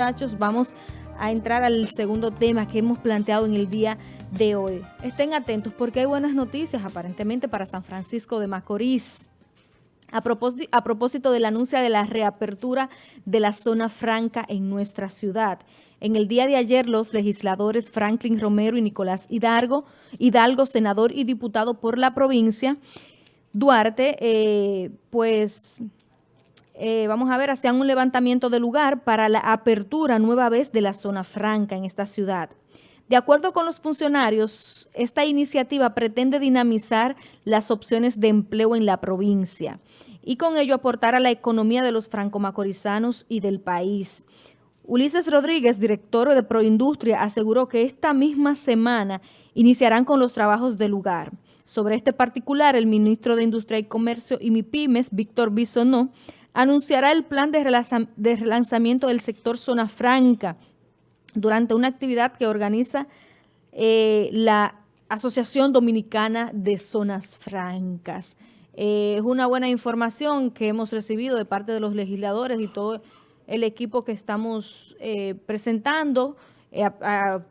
muchachos, vamos a entrar al segundo tema que hemos planteado en el día de hoy. Estén atentos porque hay buenas noticias aparentemente para San Francisco de Macorís. A propósito, a propósito del anuncio de la reapertura de la zona franca en nuestra ciudad. En el día de ayer, los legisladores Franklin Romero y Nicolás Hidalgo, Hidalgo senador y diputado por la provincia, Duarte, eh, pues eh, vamos a ver, hacían un levantamiento de lugar para la apertura nueva vez de la zona franca en esta ciudad. De acuerdo con los funcionarios, esta iniciativa pretende dinamizar las opciones de empleo en la provincia y con ello aportar a la economía de los franco-macorizanos y del país. Ulises Rodríguez, director de Proindustria, aseguró que esta misma semana iniciarán con los trabajos del lugar. Sobre este particular, el ministro de Industria y Comercio y MIPIMES, Víctor Bisonó, anunciará el plan de, relanzamiento del sector Zona Franca durante una actividad que organiza eh, la Asociación Dominicana de Zonas Francas. Eh, es una buena información que hemos recibido de parte de los legisladores y todo el equipo que estamos eh, presentando.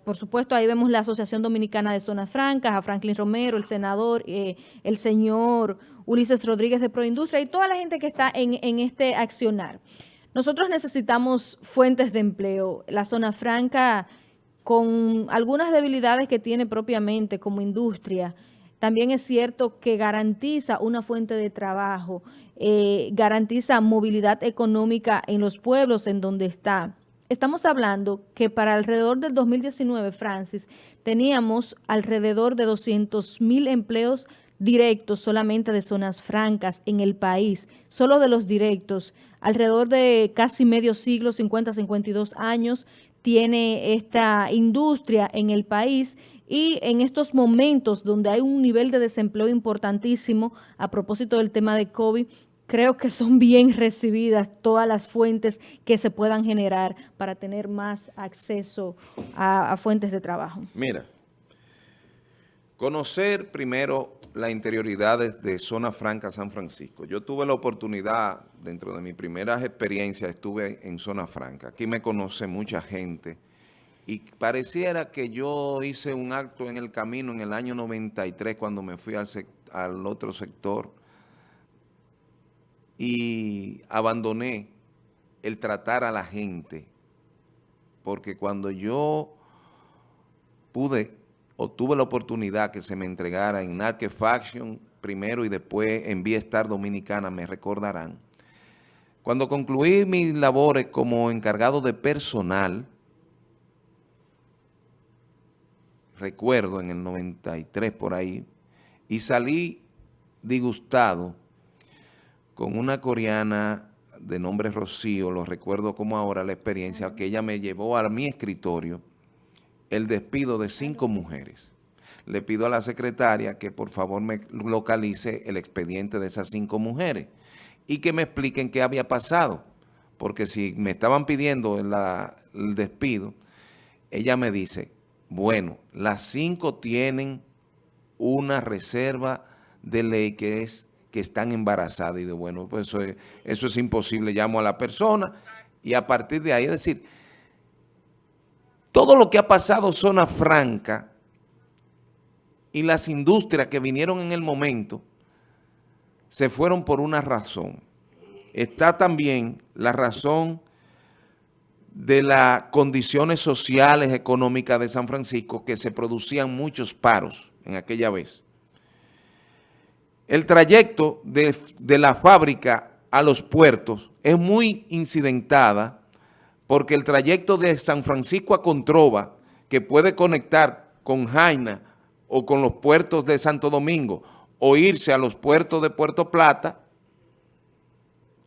Por supuesto, ahí vemos la Asociación Dominicana de Zonas Francas, a Franklin Romero, el senador, el señor Ulises Rodríguez de Proindustria y toda la gente que está en, este accionar. Nosotros necesitamos fuentes de empleo. La zona franca, con algunas debilidades que tiene propiamente como industria, también es cierto que garantiza una fuente de trabajo, eh, garantiza movilidad económica en los pueblos en donde está. Estamos hablando que para alrededor del 2019, Francis, teníamos alrededor de 200 mil empleos directos solamente de zonas francas en el país, solo de los directos, alrededor de casi medio siglo, 50, 52 años, tiene esta industria en el país y en estos momentos donde hay un nivel de desempleo importantísimo, a propósito del tema de COVID, creo que son bien recibidas todas las fuentes que se puedan generar para tener más acceso a, fuentes de trabajo. Mira, conocer primero las interioridades de Zona Franca San Francisco. Yo tuve la oportunidad, dentro de mis primeras experiencias, estuve en Zona Franca. Aquí me conoce mucha gente y pareciera que yo hice un acto en el camino en el año 93 cuando me fui al otro sector y abandoné el tratar a la gente porque cuando yo pude obtuve la oportunidad que se me entregara en Narque Faction primero y después en Star Dominicana, me recordarán. Cuando concluí mis labores como encargado de personal, recuerdo en el 93 por ahí, y salí disgustado con una coreana de nombre Rocío, lo recuerdo como ahora la experiencia que ella me llevó a mi escritorio el despido de cinco mujeres. Le pido a la secretaria que por favor me localice el expediente de esas cinco mujeres y que me expliquen qué había pasado. Porque si me estaban pidiendo el despido, ella me dice, bueno, las cinco tienen una reserva de ley que es que están embarazadas. Y de bueno, pues eso es, eso es imposible. Llamo a la persona y a partir de ahí, es decir, todo lo que ha pasado zona franca y las industrias que vinieron en el momento se fueron por una razón. Está también la razón de las condiciones sociales, económicas de San Francisco, que se producían muchos paros en aquella vez. El trayecto de, de la fábrica a los puertos es muy incidentada porque el trayecto de San Francisco a Controva, que puede conectar con Jaina o con los puertos de Santo Domingo, o irse a los puertos de Puerto Plata,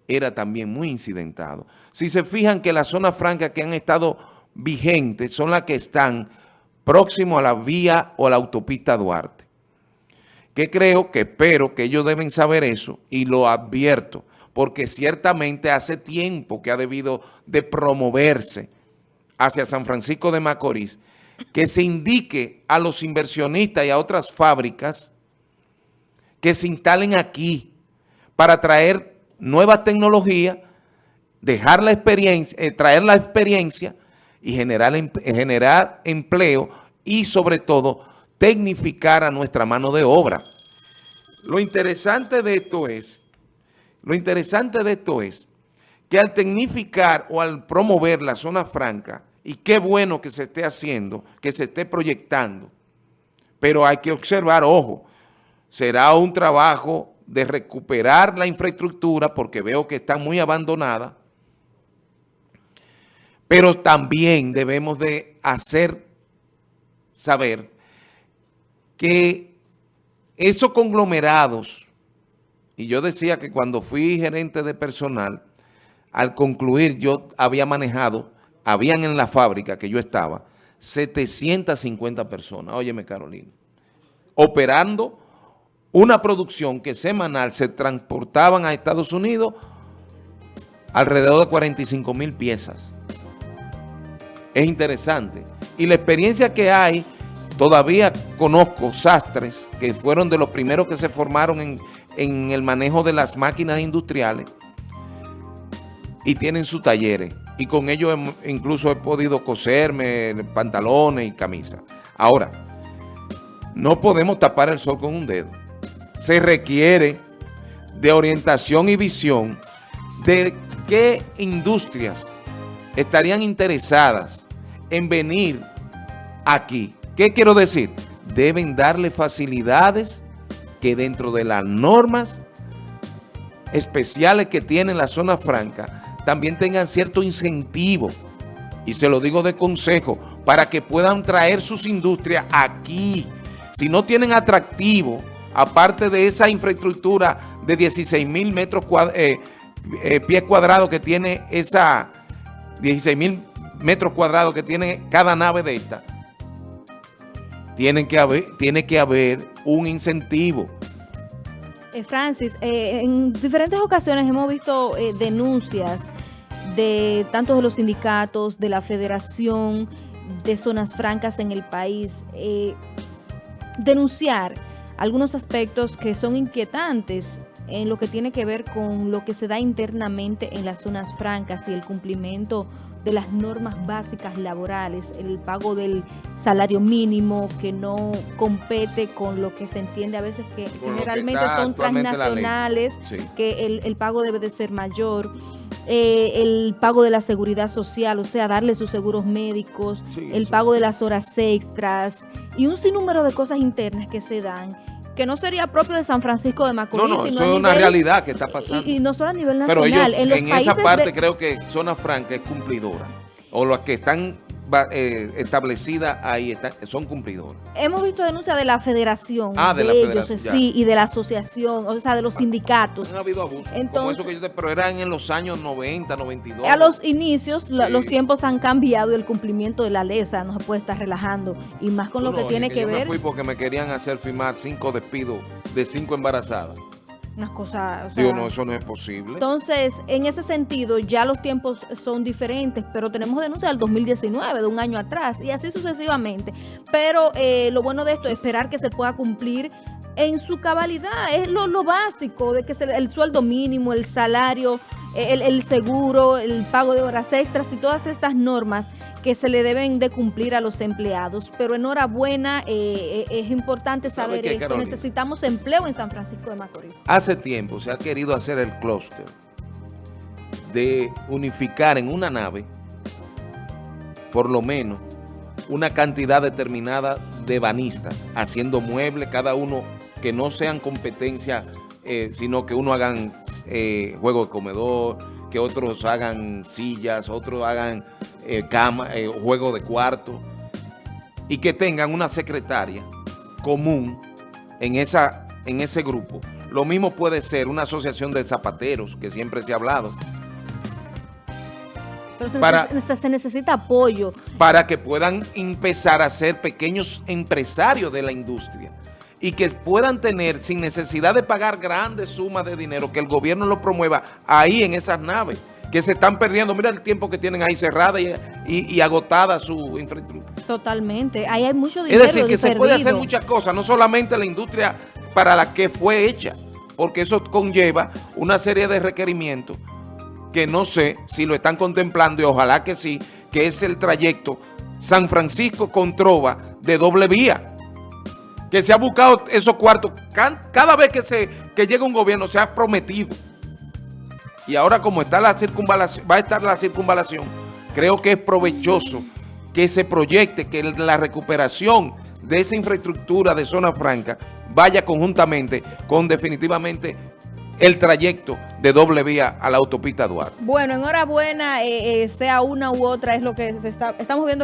era también muy incidentado. Si se fijan que las zonas francas que han estado vigentes son las que están próximo a la vía o a la autopista Duarte. Que creo, que espero que ellos deben saber eso y lo advierto porque ciertamente hace tiempo que ha debido de promoverse hacia San Francisco de Macorís, que se indique a los inversionistas y a otras fábricas que se instalen aquí para traer nuevas tecnologías dejar la experiencia, eh, traer la experiencia y generar, generar empleo y sobre todo tecnificar a nuestra mano de obra. Lo interesante de esto es, lo interesante de esto es que al tecnificar o al promover la zona franca, y qué bueno que se esté haciendo, que se esté proyectando, pero hay que observar, ojo, será un trabajo de recuperar la infraestructura porque veo que está muy abandonada, pero también debemos de hacer saber que esos conglomerados, y yo decía que cuando fui gerente de personal, al concluir yo había manejado, habían en la fábrica que yo estaba, 750 personas, óyeme Carolina, operando una producción que semanal se transportaban a Estados Unidos alrededor de 45 mil piezas. Es interesante. Y la experiencia que hay Todavía conozco sastres que fueron de los primeros que se formaron en, el manejo de las máquinas industriales y tienen sus talleres. Y con ellos incluso he podido coserme pantalones y camisas. Ahora, no podemos tapar el sol con un dedo. Se requiere de orientación y visión de qué industrias estarían interesadas en venir aquí ¿Qué quiero decir? Deben darle facilidades que dentro de las normas especiales que tiene la zona franca también tengan cierto incentivo, y se lo digo de consejo, para que puedan traer sus industrias aquí. Si no tienen atractivo, aparte de esa infraestructura de 16 mil metros eh, eh, pies cuadrados que tiene esa 16 mil metros cuadrados que tiene cada nave de esta, tiene que haber, tiene que haber un incentivo. Eh, Francis, eh, en diferentes ocasiones hemos visto eh, denuncias de tanto de los sindicatos, de la Federación de Zonas Francas en el país, denunciar algunos aspectos que son inquietantes en lo que tiene que ver con lo que se da internamente en las zonas francas y el cumplimiento de las normas básicas laborales, el pago del salario mínimo que no compete con lo que se entiende a veces que generalmente son transnacionales, que el, pago debe de ser mayor. Eh, el pago de la seguridad social, o sea, darle sus seguros médicos, el pago de las horas extras y un sinnúmero de cosas internas que se dan que no sería propio de San Francisco de Macorís. No, no, eso es una realidad que está pasando. Y, no solo a nivel nacional. Pero ellos, en, esa parte creo que Zona Franca es cumplidora. O los que están eh, establecidas ahí son cumplidores. Hemos visto denuncias de la federación. Ah, de, la federación. Sí, y de la asociación, o sea, de los sindicatos. Han habido abusos. como eso que yo te, pero eran en los años 90, 92. A los inicios, los tiempos han cambiado y el cumplimiento de la ley, o sea, no se puede estar relajando. Y más con lo que tiene que, ver. Yo me fui porque me querían hacer firmar cinco despidos de cinco embarazadas unas cosas... Digo, no, eso no es posible. Entonces, en ese sentido, ya los tiempos son diferentes, pero tenemos denuncias del 2019, de un año atrás, y así sucesivamente. Pero eh, lo bueno de esto es esperar que se pueda cumplir en su cabalidad, es lo, lo básico, de que el sueldo mínimo, el salario, el, el seguro, el pago de horas extras y todas estas normas que se le deben de cumplir a los empleados. Pero enhorabuena, eh, eh es importante saber que Necesitamos empleo en San Francisco de Macorís. Hace tiempo se ha querido hacer el clúster de unificar en una nave, por lo menos, una cantidad determinada de banistas, haciendo muebles, cada uno que no sean competencia, eh, sino que uno hagan eh, juego de comedor, que otros hagan sillas, otros hagan eh, cama, eh, juego de cuarto, y que tengan una secretaria común en, esa, en ese grupo. Lo mismo puede ser una asociación de zapateros, que siempre se ha hablado. Pero se, para, se necesita apoyo. Para que puedan empezar a ser pequeños empresarios de la industria y que puedan tener, sin necesidad de pagar grandes sumas de dinero, que el gobierno lo promueva ahí en esas naves que se están perdiendo. Mira el tiempo que tienen ahí cerrada y, agotada su infraestructura. Totalmente. Ahí hay mucho dinero Es decir, que se puede hacer muchas cosas, no solamente la industria para la que fue hecha, porque eso conlleva una serie de requerimientos que no sé si lo están contemplando y ojalá que sí, que es el trayecto San Francisco con Trova de doble vía. Que se ha buscado esos cuartos, cada vez que, se, que llega un gobierno se ha prometido. Y ahora como está la circunvalación, va a estar la circunvalación, creo que es provechoso que se proyecte, que la recuperación de esa infraestructura de zona franca vaya conjuntamente con definitivamente el trayecto de doble vía a la autopista Duarte. Bueno, enhorabuena, eh, eh, sea una u otra, es lo que se está, estamos viendo